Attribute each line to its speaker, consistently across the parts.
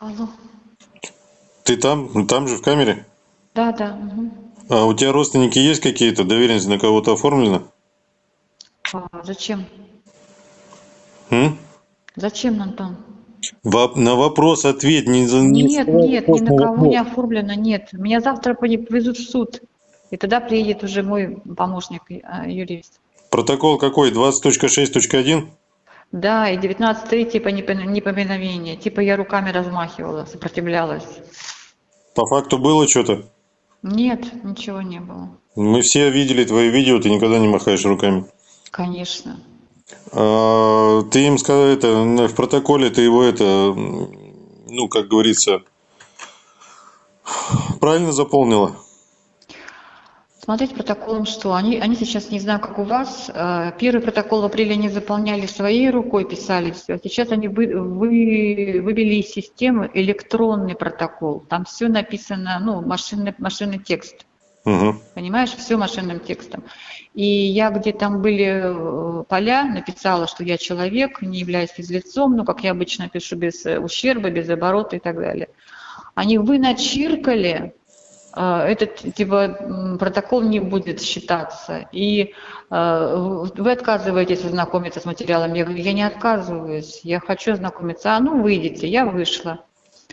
Speaker 1: Алло.
Speaker 2: Ты там? Ну, Там же, в камере?
Speaker 1: Да, да. мгм.
Speaker 2: А у тебя родственники есть какие-то? Доверенность на кого-то оформлена?
Speaker 1: А, зачем?
Speaker 2: М?
Speaker 1: Зачем, Антон?
Speaker 2: Воп- на вопрос ответь. Не, за- не
Speaker 1: Нет, нет, ни на кого не оформлено, нет. Меня завтра повезут в суд. И тогда приедет уже мой помощник, э, юрист.
Speaker 2: Протокол какой? 20.6.1?
Speaker 1: Да, и 19.3 типа непо- неповиновение. Типа я руками размахивала, сопротивлялась.
Speaker 2: По факту было что-то?
Speaker 1: Нет, ничего не было.
Speaker 2: Мы все видели твои видео, ты никогда не махаешь руками.
Speaker 1: Конечно.
Speaker 2: А, ты им сказал это, в протоколе ты его это, ну, как говорится, правильно заполнила?
Speaker 1: Смотреть протоколом что? Они, они сейчас, не знаю, как у вас, э, первый протокол в апреле они заполняли своей рукой, писали все. Сейчас они вы, вы- вывели из системы электронный протокол. Там все написано, ну, машинный, машинный текст.
Speaker 2: Угу.
Speaker 1: Понимаешь, все машинным текстом. И я, где там были э, поля, написала, что я человек, не являюсь физлицом, ну, как я обычно пишу, без э, ущерба, без оборота и так далее. Они вы начиркали, этот типа протокол не будет считаться. И э, вы отказываетесь ознакомиться с материалом. Я говорю, я не отказываюсь, я хочу ознакомиться. А ну выйдите, я вышла.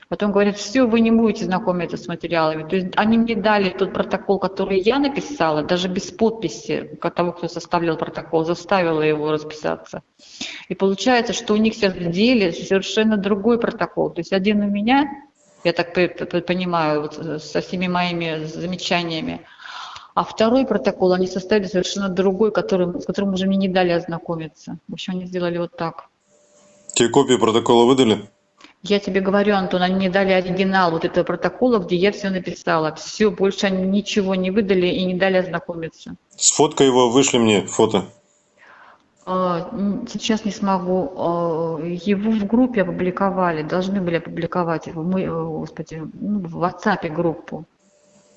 Speaker 1: Потом говорят, все, вы не будете знакомиться с материалами. То есть они мне дали тот протокол, который я написала, даже без подписи того, кто составлял протокол, заставила его расписаться. И получается, что у них сейчас в деле совершенно другой протокол. То есть один у меня, я так понимаю, вот э, со всеми моими замечаниями, а второй протокол они составили совершенно другой, который, с которым уже мне не дали ознакомиться. В общем, они сделали вот так.
Speaker 2: Тебе копию протокола выдали?
Speaker 1: Я тебе говорю, Антон, они мне дали оригинал вот этого протокола, где я все написала. Все, больше они ничего не выдали и не дали ознакомиться.
Speaker 2: Сфоткай его, вышли мне фото.
Speaker 1: А, Сейчас не смогу. А, Его в группе опубликовали, должны были опубликовать его, мы, э, господи, ну, в WhatsApp группу.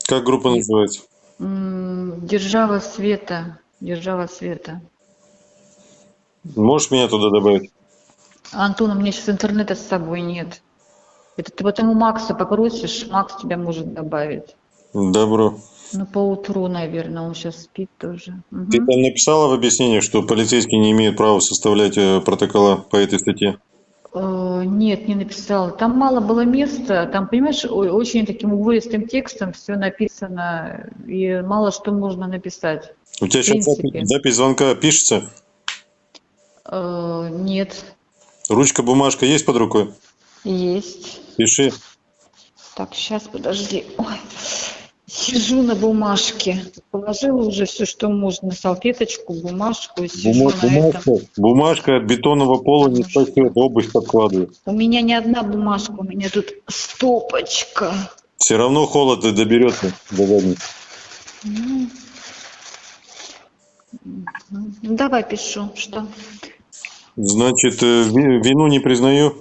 Speaker 2: Как группа называется?
Speaker 1: Держава света, держава света.
Speaker 2: Можешь меня туда добавить?
Speaker 1: Антон, у меня сейчас интернета с собой нет. Это ты потом у Макса попросишь, Макс тебя может добавить.
Speaker 2: Добро.
Speaker 1: Ну, поутру, наверное, он сейчас спит тоже. Мгм.
Speaker 2: Ты там написала в объяснении, что полицейские не имеют права составлять э, протокола по этой статье?
Speaker 1: Э, Нет, не написала. Там мало было места. Там, понимаешь, очень таким уводистым текстом все написано, и мало что можно написать.
Speaker 2: У тебя сейчас
Speaker 1: принципе.
Speaker 2: запись звонка пишется?
Speaker 1: Э, Нет,
Speaker 2: Ручка, бумажка есть под рукой?
Speaker 1: есть.
Speaker 2: Пиши.
Speaker 1: Так, сейчас, подожди. Ой, сижу на бумажке. Положила уже все, что можно. Салфеточку, бумажку. Сижу
Speaker 2: Бума-
Speaker 1: на этом.
Speaker 2: бумажка, бумажка от бетонного пола не спасет, обувь подкладывай.
Speaker 1: У меня не одна бумажка, у меня тут стопочка.
Speaker 2: Все равно холод и доберется до задницы.
Speaker 1: Ну, ну, давай пишу, что?
Speaker 2: Значит, э, ви- вину не признаю,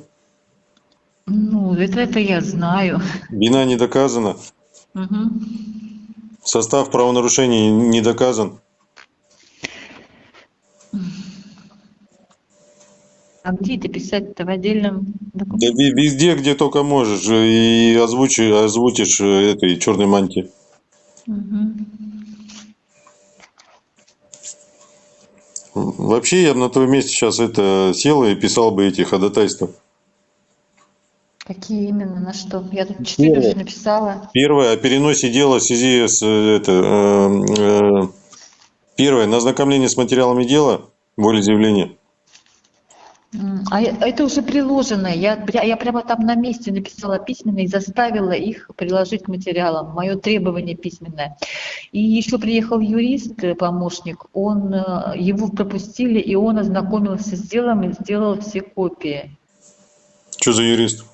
Speaker 1: Ну, это, это я знаю.
Speaker 2: вина не доказана,
Speaker 1: Мгм.
Speaker 2: состав правонарушений не доказан.
Speaker 1: А где это писать-то в отдельном
Speaker 2: Да
Speaker 1: документе?
Speaker 2: ви- везде, где только можешь, э, и озвучи, озвучишь э, этой черной мантии.
Speaker 1: Мгм.
Speaker 2: Вообще, я бы на твоем месте сейчас это сел и писал бы эти ходатайства.
Speaker 1: Какие именно, на что? Я тут четыре уже написала.
Speaker 2: Первое, о переносе дела в связи с э, это, э, э, первое, на ознакомление с материалами дела, волеизъявления.
Speaker 1: М, А это уже приложено. Я, я прямо там на месте написала письменно и заставила их приложить к материалам. Мое требование письменное. И еще приехал юрист, э, помощник, он, э, его пропустили, и он ознакомился с делом и сделал все копии.
Speaker 2: Что за юрист?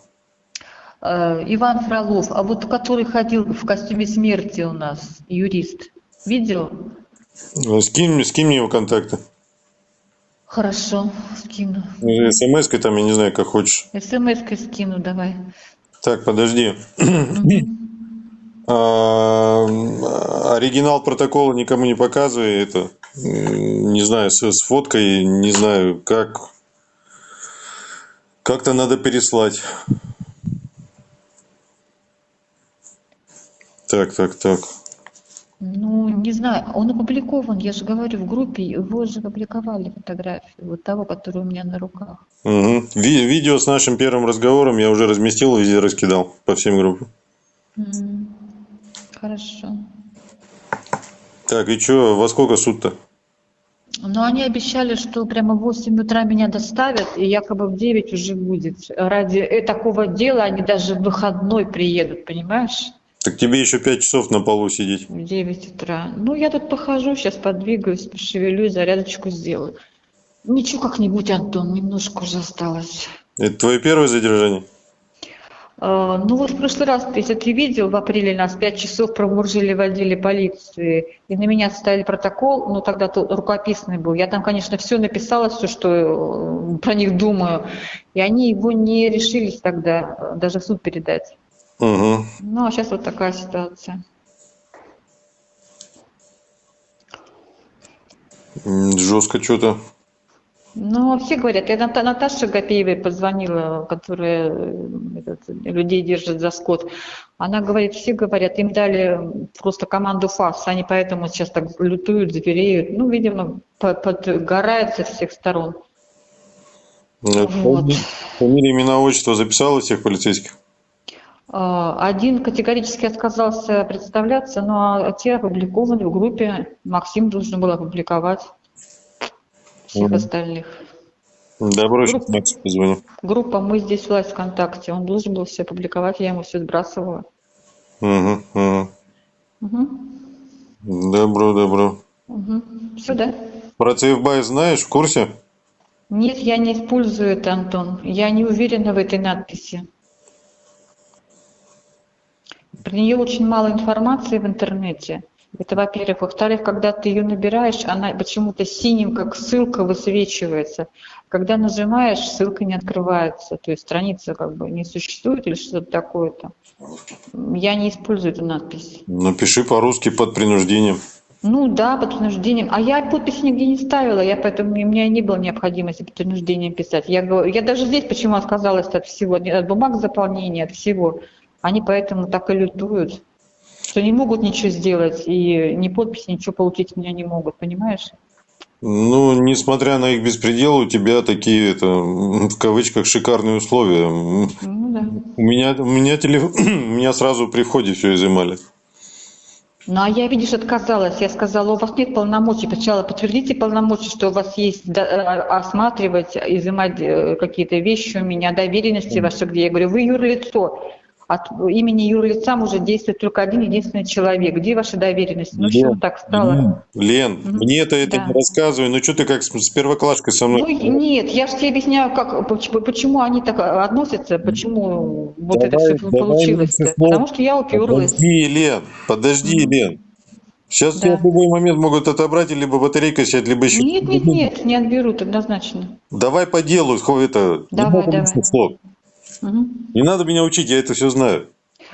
Speaker 1: Э, Иван Фролов, а вот который ходил в костюме смерти у нас, юрист, видел?
Speaker 2: Э, Скинь, мне- скинь мне его контакты.
Speaker 1: Хорошо, скину.
Speaker 2: СМС-кой там, я не знаю, как хочешь.
Speaker 1: СМС-кой скину, давай.
Speaker 2: Так, подожди. А, Оригинал протокола никому не показывай. Это, не знаю, с, с фоткой, не знаю, как. Как-то надо переслать. Так, так, так.
Speaker 1: Ну, не знаю, он опубликован, я же говорю, в группе, его же опубликовали фотографию, вот того, который у меня на руках.
Speaker 2: Угу. Ви- видео с нашим первым разговором я уже разместил, везде раскидал по всем группам.
Speaker 1: М, Хорошо.
Speaker 2: Так, и что, во сколько суд-то?
Speaker 1: Но они обещали, что прямо в 8 утра меня доставят, и якобы в 9 уже будет. Ради э, такого дела они даже в выходной приедут, понимаешь?
Speaker 2: Так тебе еще пять часов на полу сидеть.
Speaker 1: В 9 утра. Ну, я тут похожу, сейчас подвигаюсь, пошевелюсь, зарядочку сделаю. Ничего как-нибудь, Антон, немножко уже осталось.
Speaker 2: Это твое первое задержание?
Speaker 1: А, Ну вот в прошлый раз, если ты видел, в апреле нас пять часов промуржили в отделе полиции, и на меня составили протокол, ну тогда то рукописный был. Я там, конечно, все написала, все, что э, про них думаю, и они его не решились тогда даже в суд передать.
Speaker 2: Угу.
Speaker 1: Ну а сейчас вот такая ситуация.
Speaker 2: Жестко что-то.
Speaker 1: Ну, все говорят, я Ната- Наташе Гапеевой позвонила, которая э, этот, людей держит за скот. Она говорит, все говорят, им дали просто команду ФАС, они поэтому сейчас так лютуют, звереют. Ну, видимо, по- подгорают со всех сторон.
Speaker 2: Э,
Speaker 1: Вот.
Speaker 2: Фамилия, имена, отчество записала всех полицейских?
Speaker 1: А, Один категорически отказался представляться, но те опубликованы в группе. Максим должен был опубликовать всех
Speaker 2: Мгм.
Speaker 1: остальных.
Speaker 2: Добро, сейчас Максу позвоню.
Speaker 1: Группа «Мы здесь власть ВКонтакте». Он должен был все опубликовать, я ему все сбрасывала.
Speaker 2: Угу, угу.
Speaker 1: Угу.
Speaker 2: Добро, добро.
Speaker 1: Угу. Все, да?
Speaker 2: Про Сейфбай знаешь, в курсе?
Speaker 1: Нет, я не использую это, Антон. Я не уверена в этой надписи. Про нее очень мало информации в интернете. Это, во-первых. Во-вторых, когда ты ее набираешь, она почему-то синим, как ссылка, высвечивается. Когда нажимаешь, ссылка не открывается. То есть страница как бы не существует или что-то такое-то. Я не использую эту надпись.
Speaker 2: Напиши по-русски под принуждением.
Speaker 1: Ну да, под принуждением. А я подпись нигде не ставила, я поэтому у меня не было необходимости под принуждением писать. Я, говорю- я даже здесь почему отказалась от всего, от бумаг заполнения, от всего. Они поэтому так и лютуют, что не могут ничего сделать, и ни подписи, ничего получить у меня не могут, понимаешь?
Speaker 2: Ну, несмотря на их беспредел, у тебя такие, это, в кавычках, шикарные условия.
Speaker 1: Ну да.
Speaker 2: У меня, у меня, телеф... меня сразу при входе все изымали.
Speaker 1: Ну а я, видишь, отказалась. Я сказала, у вас нет полномочий. Сначала подтвердите полномочия, что у вас есть э, осматривать, изымать э, какие-то вещи у меня, доверенности ваши где. Я говорю, вы юрлицо. От имени юрлица может действовать только один единственный человек. Где ваша доверенность? Ну что так стало?
Speaker 2: Лен,
Speaker 1: Мгм.
Speaker 2: мне это, это
Speaker 1: Да.
Speaker 2: не рассказывай. Ну, что ты как с, с первоклашкой со
Speaker 1: Ну
Speaker 2: мной?
Speaker 1: нет, я же тебе объясняю, как, почему, почему они так относятся, почему вот это все
Speaker 2: давай
Speaker 1: получилось. Потому что я уперлась.
Speaker 2: Подожди, Лен, подожди,
Speaker 1: Мгм.
Speaker 2: Лен. Сейчас
Speaker 1: Да.
Speaker 2: тебя в любой момент могут отобрать, и либо батарейка сядет, либо еще...
Speaker 1: Нет, нет, нет, не отберут однозначно.
Speaker 2: Давай по делу, это...
Speaker 1: Давай, давай.
Speaker 2: слов.
Speaker 1: Мгм.
Speaker 2: Не надо меня учить, я это все знаю.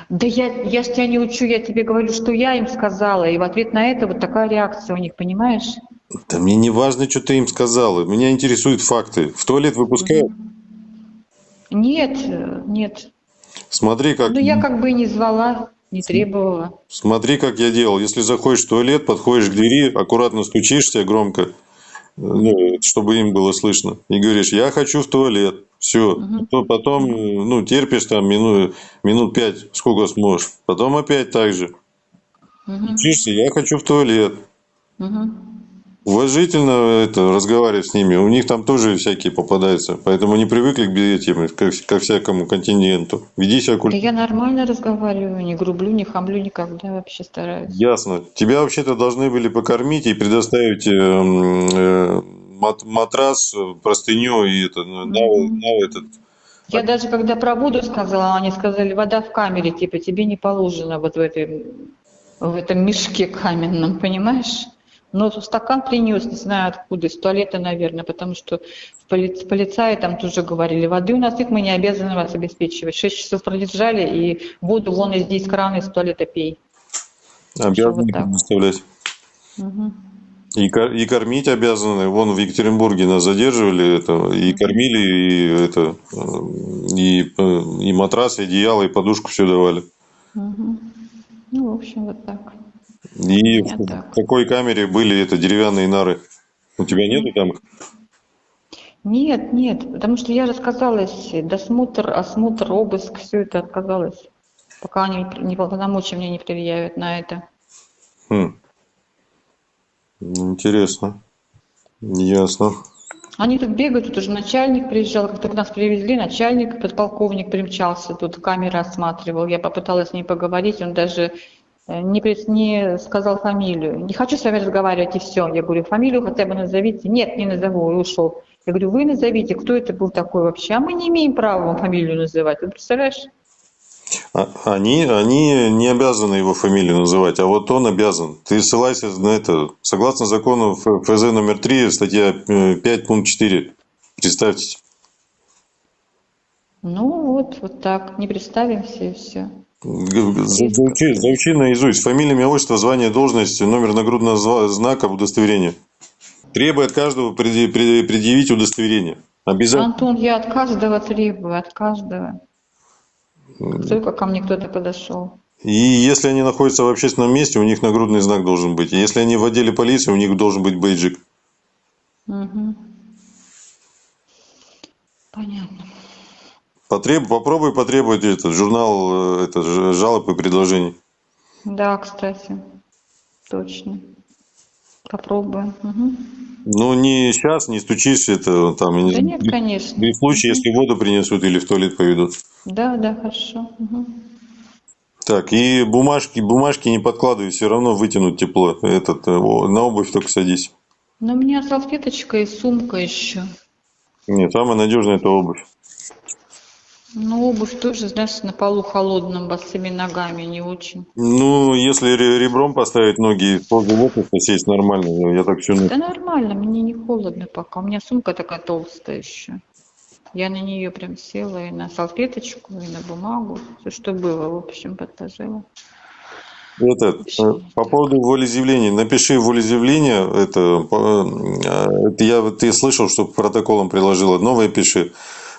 Speaker 1: Да я, я ж тебя не учу, я тебе говорю, что я им сказала, и в ответ на это вот такая реакция у них, понимаешь?
Speaker 2: Да мне не важно, что ты им сказала. Меня интересуют факты. В туалет выпускают?
Speaker 1: Нет, нет.
Speaker 2: Смотри, как...
Speaker 1: Ну я как бы и не звала, не требовала.
Speaker 2: Смотри, как я делал. Если заходишь в туалет, подходишь к двери, аккуратно стучишься громко, чтобы им было слышно, и говоришь, я хочу в туалет. Все. То потом, ну, терпишь там минут, минут пять, сколько сможешь. Потом опять так же.
Speaker 1: Мгм,
Speaker 2: Стучишься, я хочу в туалет.
Speaker 1: мгм.
Speaker 2: Уважительно это, разговаривать с ними. У них там тоже всякие попадаются. Поэтому они привыкли к этим, ко, ко всякому континенту. Веди себя культурно.
Speaker 1: я нормально разговариваю, не грублю, не хамлю никогда, вообще стараюсь.
Speaker 2: Ясно. Тебя вообще-то должны были покормить и предоставить э, э, мат- матрас, простыню и это, на, на-
Speaker 1: Мгм.
Speaker 2: на этот.
Speaker 1: Я даже когда про воду сказала, они сказали, вода в камере, типа, тебе не положено вот в, этой, в этом мешке каменном, понимаешь? Но стакан принес, не знаю откуда, из туалета, наверное, потому что в поли- полицаи там тоже говорили, воды у нас их мы не обязаны вас обеспечивать. Шесть часов пролежали, и воду вон из здесь крана из туалета пей.
Speaker 2: Обязаны
Speaker 1: вот так.
Speaker 2: предоставлять.
Speaker 1: Мгм.
Speaker 2: И, и кормить обязаны. Вон в Екатеринбурге нас задерживали, это, и кормили, и, это, и, и матрас, и одеяло, и подушку все давали.
Speaker 1: Мгм. Ну, в общем, вот так.
Speaker 2: И в так. какой камере были это деревянные нары? У тебя нету там?
Speaker 1: Нет, нет, потому что я же отказалась, досмотр, осмотр, обыск, все это отказалась, пока они не полномочия мне не предъявят на это.
Speaker 2: Хм. Интересно. Ясно.
Speaker 1: Они тут бегают, тут уже начальник приезжал, как только нас привезли, начальник, подполковник примчался, тут камеры осматривал. Я попыталась с ним поговорить, он даже не, не сказал фамилию. Не хочу с вами разговаривать, и все. Я говорю, фамилию хотя бы назовите. Нет, не назову, и ушел. Я говорю, вы назовите, кто это был такой вообще. А мы не имеем права вам фамилию называть. Ты представляешь?
Speaker 2: А, они, они не обязаны его фамилию называть, а вот он обязан. Ты ссылайся на это. Согласно закону ФЗ номер 3, статья 5, э, пункт 4. Представьте.
Speaker 1: Ну вот, вот так. Не представимся и все.
Speaker 2: Заучи, заучи наизусть. Фамилия, имя, отчество, звание, должность, номер нагрудного знака, удостоверение. Требует каждого предъявить удостоверение.
Speaker 1: Обязательно. Антон, я от каждого требую, от каждого. Только ко мне кто-то подошел.
Speaker 2: И если они находятся в общественном месте, у них нагрудный знак должен быть. Если они в отделе полиции, у них должен быть бейджик. Угу.
Speaker 1: Понятно.
Speaker 2: Потреб... Попробуй потребовать этот журнал э, это, жалоб и предложений.
Speaker 1: Да, кстати. Точно. Попробуем. Угу.
Speaker 2: Ну, не сейчас, не стучись, это там...
Speaker 1: Да не, нет, конечно.
Speaker 2: В случае, если воду принесут или в туалет поведут.
Speaker 1: Да, да, хорошо. Угу.
Speaker 2: Так, и бумажки, бумажки не подкладывай, все равно вытянуть тепло. Этот, э, на обувь только садись.
Speaker 1: Но у меня салфеточка и сумка еще.
Speaker 2: Нет, самая надежная это обувь.
Speaker 1: Ну, обувь тоже, знаешь, на полу холодном, босыми ногами не очень.
Speaker 2: Ну, если ребром поставить ноги и позу лотоса сесть нормально, я так все...
Speaker 1: Да нормально, мне не холодно пока. У меня сумка такая толстая еще. Я на нее прям села и на салфеточку, и на бумагу. Все, что было, в общем, подложила.
Speaker 2: Это, э, по поводу волеизъявления. Напиши волеизъявление. Это, э, это я, ты слышал, что протоколом приложила. Новое пиши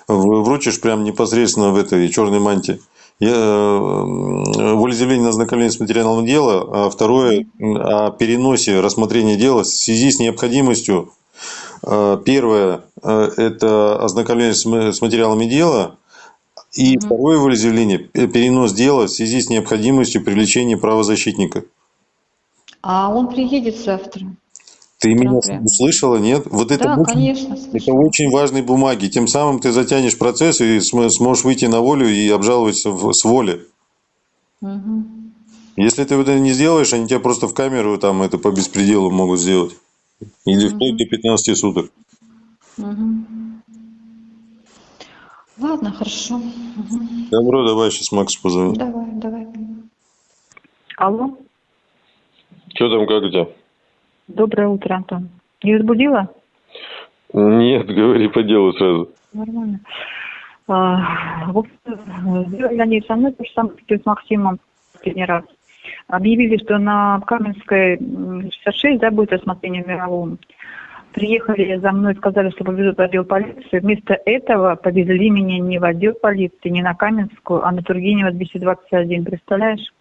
Speaker 2: вручишь прям непосредственно в этой черной мантии. Я, э, волеизъявление на ознакомление с материалом дела, а второе о переносе рассмотрения дела в связи с необходимостью. Э, первое э, – это ознакомление с материалами дела, и второе волеизъявление – перенос дела в связи с необходимостью привлечения правозащитника.
Speaker 1: А он приедет завтра.
Speaker 2: Ты меня услышала, нет? Вот это,
Speaker 1: да, очень, конечно,
Speaker 2: это очень важные бумаги. Тем самым ты затянешь процесс и сможешь выйти на волю и обжаловать с воли. Угу. Если ты это не сделаешь, они тебя просто в камеру там это по беспределу могут сделать. Или угу. вплоть до 15 суток. Угу.
Speaker 1: Ладно, хорошо. Угу.
Speaker 2: Добро, давай сейчас Макс позовем.
Speaker 1: Давай, давай. Алло.
Speaker 2: Что там, как у тебя?
Speaker 1: Доброе утро, Антон. Не разбудила?
Speaker 2: Нет, говори по делу сразу.
Speaker 1: Нормально. А, в общем, они со мной то же самое с Максимом последний раз. Объявили, что на Каменской 66 да, будет рассмотрение мирового. Приехали за мной, сказали, что повезут в отдел полиции. Вместо этого повезли меня не в отдел полиции, не на Каменскую, а на Тургенева 221. Представляешь?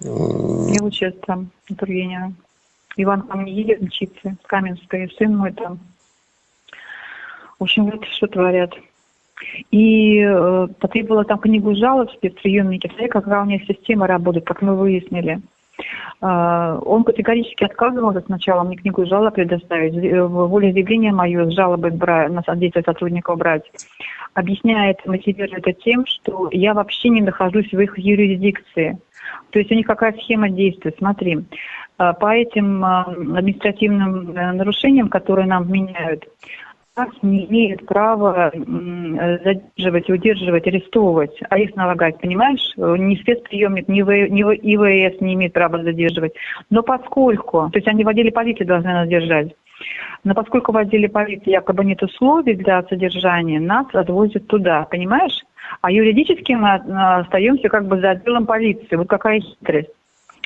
Speaker 1: Я учусь там, на Тургенева. Иван ко мне едет учиться с Каменской, сын мой там. В общем, вот что творят. И э, потребовала там книгу жалоб в спецприемнике. Смотри, какая у них система работает, как мы выяснили. Э, он категорически отказывался сначала мне книгу жалоб предоставить, волеизъявление мое с жалобой на действия сотрудников брать. Объясняет, мотивирует это тем, что я вообще не нахожусь в их юрисдикции. То есть у них какая схема действует? Смотри, э, по этим э, административным э, нарушениям, которые нам вменяют, нас не имеют права задерживать, удерживать, арестовывать, арест налагать, понимаешь? Ни спецприемник, ни, в ИВС не имеет права задерживать. Но поскольку, то есть они в отделе полиции должны нас держать, но поскольку в отделе полиции якобы нет условий для содержания, нас отвозят туда, понимаешь? А юридически мы остаемся как бы за отделом полиции. Вот какая хитрость.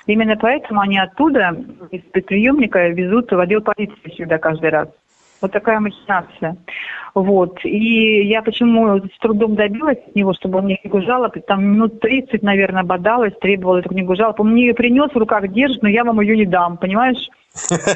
Speaker 1: Именно поэтому они оттуда, из приемника, везут в отдел полиции всегда каждый раз.
Speaker 3: Вот такая махинация. Вот. И я почему с трудом добилась от него, чтобы он мне книгу жалоб, там минут 30, наверное, бодалась, требовала эту книгу жалоб. Он мне ее принес, в руках держит, но я вам ее не дам, понимаешь?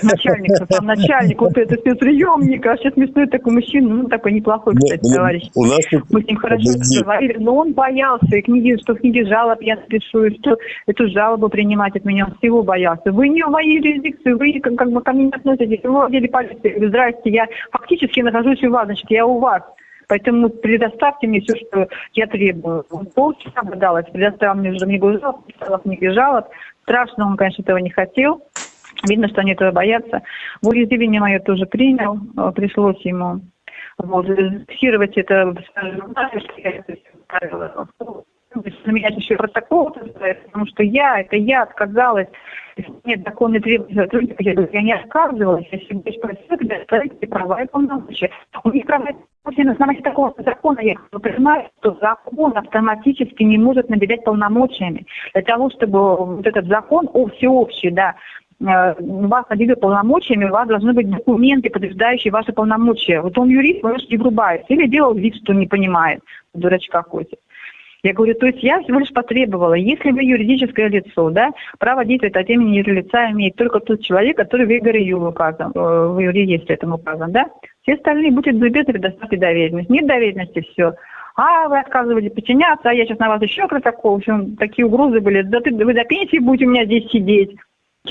Speaker 3: Начальник, там начальник вот это спецприемника, вообще смешной такой мужчина, ну такой неплохой, кстати, ну, товарищ. У нас Мы с ним хорошо разговаривали, но он боялся, и книги, что в книге жалоб я напишу, и что эту жалобу принимать от меня, он всего боялся. Вы не в моей юрисдикции, вы как, как бы ко мне не относитесь, вы в отделе полиции, здрасте, я фактически нахожусь у вас, значит, я у вас. Поэтому предоставьте мне все, что я требую. Он полчаса бодалась, предоставил мне уже книгу жалоб, писала книги жалоб. Страшно, он, конечно, этого не хотел. Видно, что они этого боятся. Волеизъявление мое тоже принял, э, пришлось ему вот, зафиксировать это, на меня еще протокол, потому что я, это я отказалась, нет законной требования я не отказывалась, я себе спросила, когда ставите права и полномочия. У них права и на основании такого закона, я понимаю, что закон автоматически не может наделять полномочиями. Для того, чтобы вот этот закон, о, всеобщий, да, вас наделили полномочиями, у вас должны быть документы, подтверждающие ваши полномочия. Вот он юрист, он не врубается. Или делал вид, что не понимает, дурачка ходит. Я говорю, то есть я всего лишь потребовала, если вы юридическое лицо, да, право действовать от имени юрлица имеет только тот человек, который в ИГРЮ указан, э, в реестре этом указан, да. Все остальные будут любезны предоставьте доверенность. Нет доверенности, все. А вы отказывали подчиняться, а я сейчас на вас еще протокол. В общем, такие угрозы были. Да ты, вы до пенсии будете у меня здесь сидеть.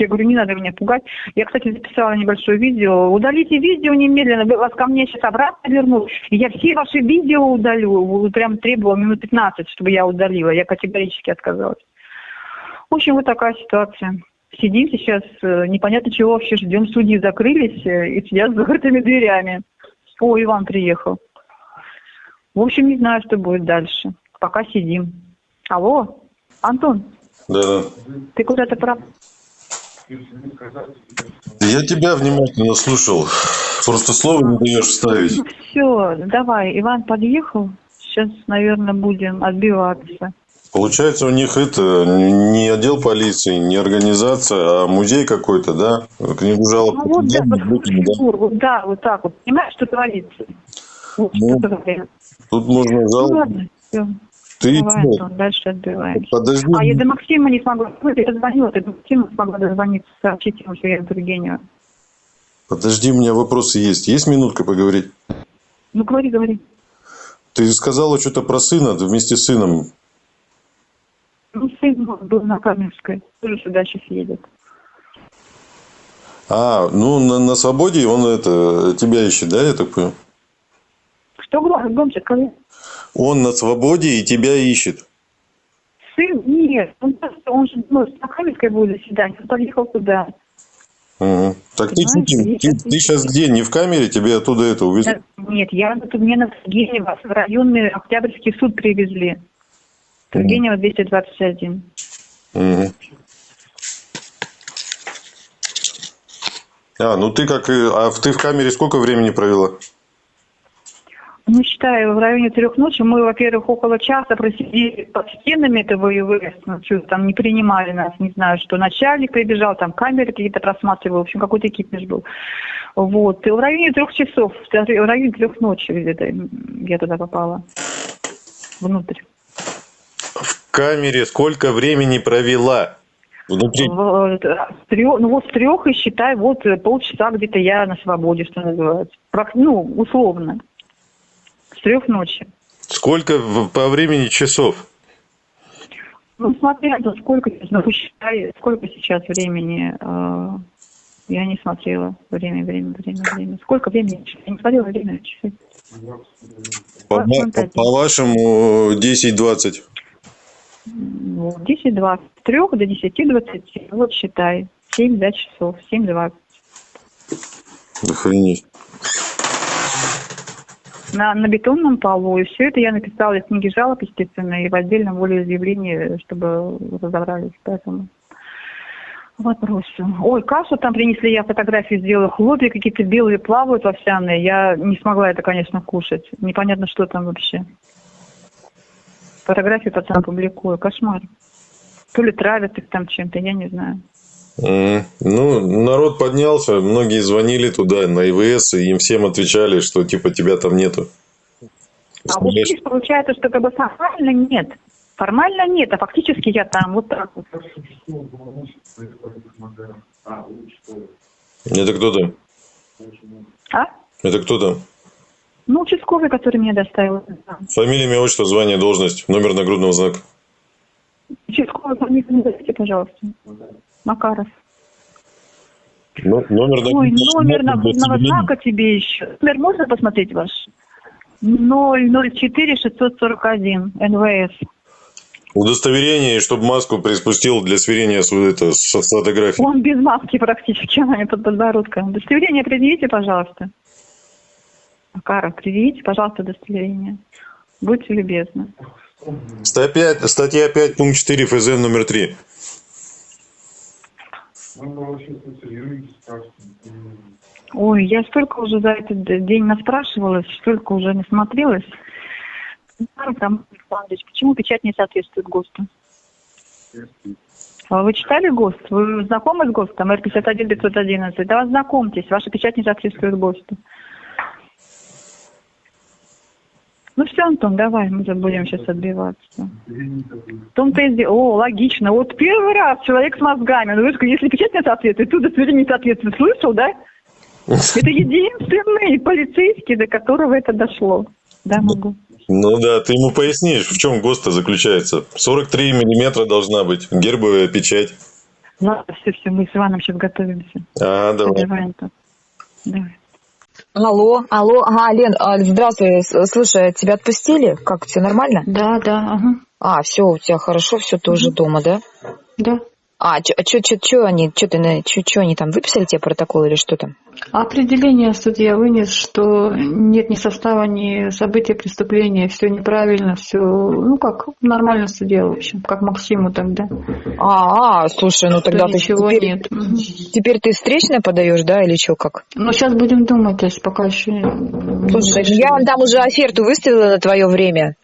Speaker 3: Я говорю, не надо меня пугать. Я, кстати, записала небольшое видео. Удалите видео немедленно. Вас ко мне сейчас обратно вернут. И я все ваши видео удалю. Прям требовала минут 15, чтобы я удалила. Я категорически отказалась. В общем, вот такая ситуация. Сидим сейчас, э, непонятно чего вообще ждем. Судьи закрылись э, и сидят с закрытыми дверями. О, Иван приехал. В общем, не знаю, что будет дальше. Пока сидим. Алло, Антон.
Speaker 4: Да.
Speaker 3: Ты куда-то прав.
Speaker 4: Я тебя внимательно слушал. Просто слово не даешь вставить.
Speaker 3: Все, давай. Иван подъехал. Сейчас, наверное, будем отбиваться.
Speaker 4: Получается, у них это не отдел полиции, не организация, а музей какой-то, да? Книгу жалоб. Ну,
Speaker 3: вот, да, да. да, вот так вот. Понимаешь, что творится? Вот, ну,
Speaker 4: что тут можно жалобу. Ну, ладно, все.
Speaker 3: Ты Давай, Антон, дальше отбиваем.
Speaker 4: Подожди.
Speaker 3: А я до Максима не смогла. Ну, я позвонила, ты до Максима смогла дозвониться, сообщить ему, что я Тургенева.
Speaker 4: Подожди, у меня вопросы есть. Есть минутка поговорить?
Speaker 3: Ну, говори, говори.
Speaker 4: Ты сказала что-то про сына вместе с сыном.
Speaker 3: Ну, сын был на Каменской. Тоже сюда сейчас едет.
Speaker 4: А, ну, на, на свободе он это, тебя ищет, да, я так понял?
Speaker 3: Что громче, скажи.
Speaker 4: Он на свободе и тебя ищет.
Speaker 3: Сын? Нет. Он, он же ну, с Сахалинской будет заседание. Он подъехал туда.
Speaker 4: Угу. Так ты, ты, ты, ты сейчас где? Не в камере? Тебе оттуда это увезли?
Speaker 3: Нет, я тут мне на Тургенева в районный Октябрьский суд привезли. Тургенева 221. Угу.
Speaker 4: А, ну ты как... А ты в камере сколько времени провела?
Speaker 3: Ну, считаю, в районе трех ночи мы, во-первых, около часа просидели под стенами этого ИВС, ну, что там не принимали нас, не знаю, что начальник прибежал, там камеры какие-то просматривал, в общем, какой-то кипиш был. Вот. И в районе трех часов, в районе трех ночи где-то я туда попала. Внутрь.
Speaker 4: В камере сколько времени провела?
Speaker 3: Внутри? С трех, ну вот с трех и считай, вот полчаса где-то я на свободе, что называется. Ну, условно. С трех ночи.
Speaker 4: Сколько по времени часов?
Speaker 3: Ну, смотря, ну, сколько, ну, посчитай, сколько сейчас времени, э, я не смотрела. Время, время, время, время. Сколько времени? Я не смотрела время. Часы.
Speaker 4: По, по, по вашему 10-20.
Speaker 3: Ну, 10-20. С 3 до 10-20. Вот считай. 7-5 часов. 7-20.
Speaker 4: Охренеть
Speaker 3: на, на бетонном полу. И все это я написала из книги жалоб, естественно, и в отдельном волеизъявлении, чтобы разобрались. Поэтому вопросы. Ой, кашу там принесли, я фотографии сделала, хлопья какие-то белые плавают овсяные. Я не смогла это, конечно, кушать. Непонятно, что там вообще. Фотографии потом публикую. Кошмар. То ли травят их там чем-то, я не знаю.
Speaker 4: Ну, народ поднялся, многие звонили туда, на ИВС, и им всем отвечали, что типа тебя там нету.
Speaker 3: А вот здесь получается, что как бы формально нет. Формально нет, а фактически я там вот так вот.
Speaker 4: Это кто там?
Speaker 3: А?
Speaker 4: Это кто там?
Speaker 3: Ну, участковый, который меня доставил.
Speaker 4: Фамилия, имя, отчество, звание, должность, номер нагрудного знака.
Speaker 3: Участковый, фамилию пожалуйста. Макаров.
Speaker 4: Ну, номер
Speaker 3: Ой,
Speaker 4: нагрудного
Speaker 3: номер нагрудного
Speaker 4: соблюдения.
Speaker 3: знака тебе еще. Номер можно посмотреть ваш? 004 641 НВС.
Speaker 4: Удостоверение, чтобы маску приспустил для сверения с, это, с фотографией.
Speaker 3: Он без маски практически, она под подбородком. Удостоверение предъявите, пожалуйста. Макаров, предъявите, пожалуйста, удостоверение. Будьте любезны.
Speaker 4: Статья, статья 5, пункт 4, ФЗ номер 3.
Speaker 3: Ой, я столько уже за этот день наспрашивалась, столько уже не смотрелась. Там, почему печать не соответствует ГОСТу? А Вы читали ГОСТ? Вы знакомы с ГОСТом? Р-51-511? Да знакомьтесь, ваша печать не соответствует ГОСТу. Ну все, Антон, давай, мы будем сейчас отбиваться. В том-то и дело. О, логично. Вот первый раз человек с мозгами. Ну, видишь, если печать не соответствует, то удостоверение не соответствует. Слышал, да? Это единственный полицейский, до которого это дошло. Да, могу.
Speaker 4: Ну да, ты ему пояснишь, в чем ГОСТ заключается. 43 миллиметра должна быть, гербовая печать.
Speaker 3: Ладно, все, все, мы с Иваном сейчас готовимся.
Speaker 4: А, давай.
Speaker 3: Давай, Антон. Давай.
Speaker 5: Алло, алло, ага, Лен, а, здравствуй, слушай, тебя отпустили? Как, все нормально?
Speaker 1: Да, да, ага,
Speaker 5: А, все, у тебя хорошо, все, ты уже дома, да?
Speaker 1: да.
Speaker 5: А, чё, чё они, чё ты, на- чё, они там, выписали тебе протокол или что там?
Speaker 1: Определение судья вынес, что нет ни состава, ни события преступления, все неправильно, все, ну как нормально суде, в общем, как Максиму тогда.
Speaker 5: А, а, слушай, ну тогда
Speaker 1: Что
Speaker 5: ты
Speaker 1: ничего
Speaker 5: теперь,
Speaker 1: нет.
Speaker 5: Теперь ты встречное подаешь, да, или что, как?
Speaker 1: Но сейчас будем думать, то есть пока еще
Speaker 5: Слушай, я вам там уже оферту выставила на твое время.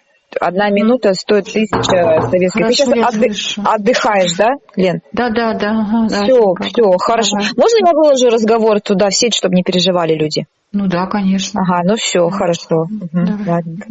Speaker 5: Одна минута стоит тысяча советских.
Speaker 1: Хорошо,
Speaker 5: ты сейчас отды-
Speaker 1: слышу.
Speaker 5: отдыхаешь, да, Лен?
Speaker 1: Да, да, да. ага, да,
Speaker 5: все,
Speaker 1: как-
Speaker 5: все, хорошо.
Speaker 1: Давай.
Speaker 5: Можно я выложу разговор туда в сеть, чтобы не переживали люди?
Speaker 1: Ну да, конечно.
Speaker 5: Ага, ну все, хорошо.
Speaker 1: Давай.
Speaker 5: ладненько.